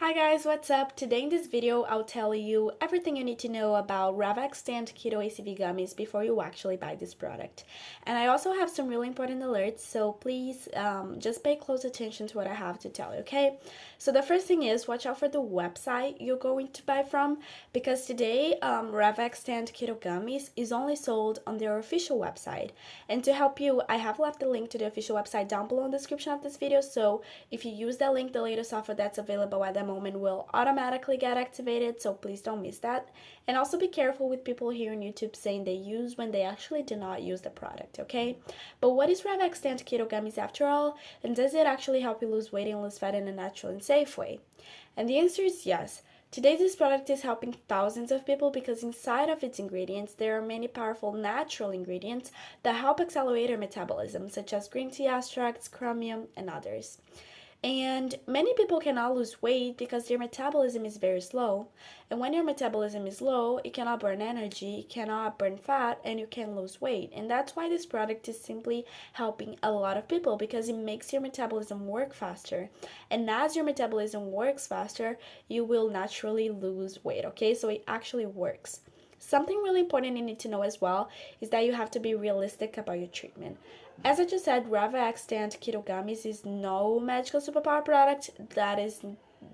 Hi guys, what's up? Today in this video, I'll tell you everything you need to know about Ravaxtant Keto ACV Gummies before you actually buy this product. And I also have some really important alerts, so please um, just pay close attention to what I have to tell you, okay? So the first thing is, watch out for the website you're going to buy from, because today, um, Ravaxtant Keto Gummies is only sold on their official website. And to help you, I have left the link to the official website down below in the description of this video, so if you use that link, the latest offer that's available at the moment will automatically get activated, so please don't miss that. And also be careful with people here on YouTube saying they use when they actually do not use the product, okay? But what is Ravaxtant Keto Gummies after all? And does it actually help you lose weight and lose fat in a natural and safe way? And the answer is yes. Today, this product is helping thousands of people because inside of its ingredients, there are many powerful natural ingredients that help accelerate our metabolism, such as green tea extracts, chromium, and others. And many people cannot lose weight because their metabolism is very slow. And when your metabolism is low, it cannot burn energy, it cannot burn fat, and you can lose weight. And that's why this product is simply helping a lot of people because it makes your metabolism work faster. And as your metabolism works faster, you will naturally lose weight, okay? So it actually works. Something really important you need to know as well is that you have to be realistic about your treatment. As I just said, Ravaxtant Keto Gummies is no magical superpower product. That is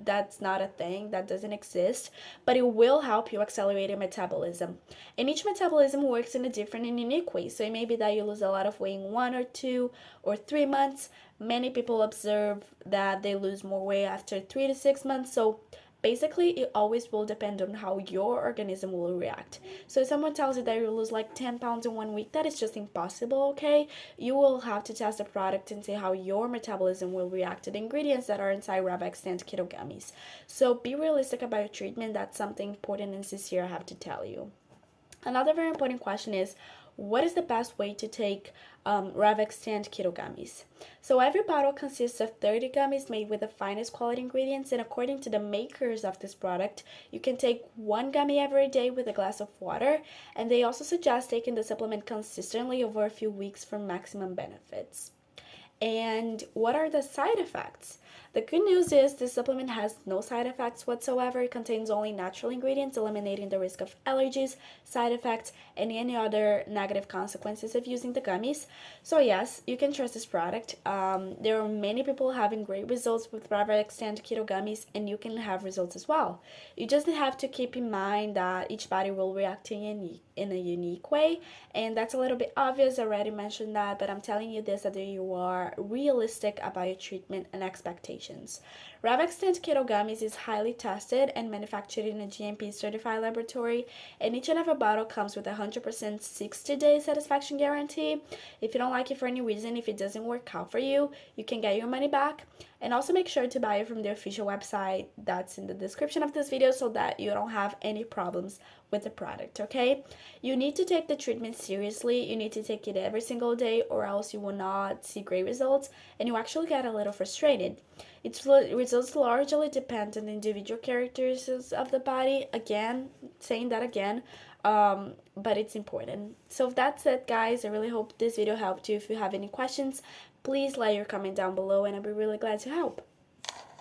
that's not a thing. That doesn't exist. But it will help you accelerate your metabolism. And each metabolism works in a different and unique way. So it may be that you lose a lot of weight in one or two or three months. Many people observe that they lose more weight after three to six months. So Basically, it always will depend on how your organism will react. So if someone tells you that you lose like 10 pounds in one week, that is just impossible, okay? You will have to test the product and see how your metabolism will react to the ingredients that are inside and Keto Gummies. So be realistic about your treatment. That's something important and sincere I have to tell you. Another very important question is, what is the best way to take um, Ravaxtant Keto Gummies? So every bottle consists of 30 gummies made with the finest quality ingredients and according to the makers of this product, you can take one gummy every day with a glass of water and they also suggest taking the supplement consistently over a few weeks for maximum benefits. And what are the side effects? The good news is this supplement has no side effects whatsoever. It contains only natural ingredients, eliminating the risk of allergies, side effects, and any other negative consequences of using the gummies. So yes, you can trust this product. Um, there are many people having great results with Ravaxtant Keto Gummies, and you can have results as well. You just have to keep in mind that each body will react in, in a unique way, and that's a little bit obvious. I already mentioned that, but I'm telling you this that you are realistic about your treatment and expectations Ravaxtant Keto Gummies is highly tested and manufactured in a GMP certified laboratory, and each and every bottle comes with a 100% 60-day satisfaction guarantee. If you don't like it for any reason, if it doesn't work out for you, you can get your money back. And also make sure to buy it from the official website that's in the description of this video so that you don't have any problems with the product, okay? You need to take the treatment seriously. You need to take it every single day or else you will not see great results and you actually get a little frustrated. Its results largely depend on individual characteristics of the body. Again, saying that again, um, but it's important. So that's it, guys. I really hope this video helped you. If you have any questions, please let your comment down below and I'll be really glad to help.